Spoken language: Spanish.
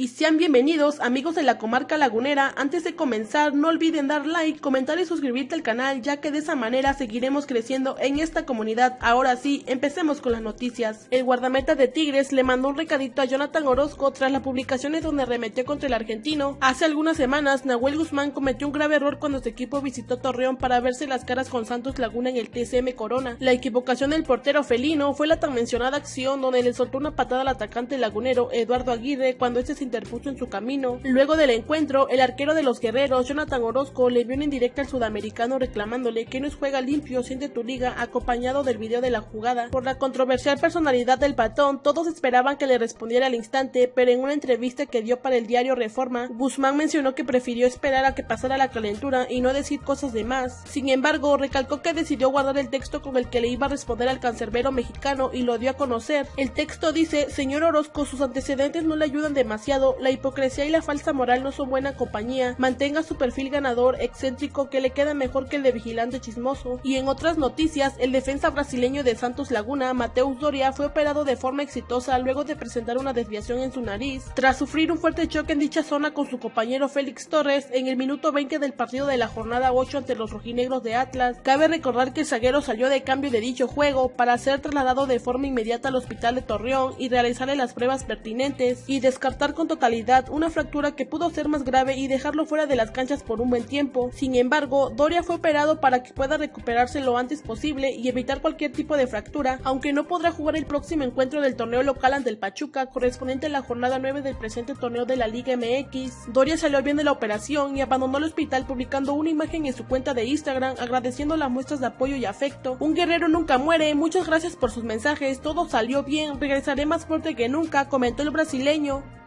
Y sean bienvenidos amigos de la comarca lagunera, antes de comenzar no olviden dar like, comentar y suscribirte al canal ya que de esa manera seguiremos creciendo en esta comunidad. Ahora sí, empecemos con las noticias. El guardameta de Tigres le mandó un recadito a Jonathan Orozco tras las publicaciones donde remetió contra el argentino. Hace algunas semanas Nahuel Guzmán cometió un grave error cuando su equipo visitó Torreón para verse las caras con Santos Laguna en el TSM Corona. La equivocación del portero felino fue la tan mencionada acción donde le soltó una patada al atacante lagunero Eduardo Aguirre cuando este se interpuso en su camino. Luego del encuentro, el arquero de los guerreros, Jonathan Orozco, le vio en indirecta al sudamericano reclamándole que no es juega limpio, siente tu liga, acompañado del video de la jugada. Por la controversial personalidad del patón, todos esperaban que le respondiera al instante, pero en una entrevista que dio para el diario Reforma, Guzmán mencionó que prefirió esperar a que pasara la calentura y no decir cosas de más. Sin embargo, recalcó que decidió guardar el texto con el que le iba a responder al cancerbero mexicano y lo dio a conocer. El texto dice, señor Orozco, sus antecedentes no le ayudan demasiado la hipocresía y la falsa moral no son buena compañía, mantenga su perfil ganador, excéntrico, que le queda mejor que el de vigilante chismoso. Y en otras noticias, el defensa brasileño de Santos Laguna, Mateus Doria, fue operado de forma exitosa luego de presentar una desviación en su nariz, tras sufrir un fuerte choque en dicha zona con su compañero Félix Torres en el minuto 20 del partido de la jornada 8 ante los rojinegros de Atlas. Cabe recordar que el zaguero salió de cambio de dicho juego para ser trasladado de forma inmediata al hospital de Torreón y realizarle las pruebas pertinentes y descartar totalidad una fractura que pudo ser más grave y dejarlo fuera de las canchas por un buen tiempo. Sin embargo, Doria fue operado para que pueda recuperarse lo antes posible y evitar cualquier tipo de fractura, aunque no podrá jugar el próximo encuentro del torneo local ante el Pachuca, correspondiente a la jornada 9 del presente torneo de la Liga MX. Doria salió bien de la operación y abandonó el hospital publicando una imagen en su cuenta de Instagram agradeciendo las muestras de apoyo y afecto. Un guerrero nunca muere, muchas gracias por sus mensajes, todo salió bien, regresaré más fuerte que nunca, comentó el brasileño.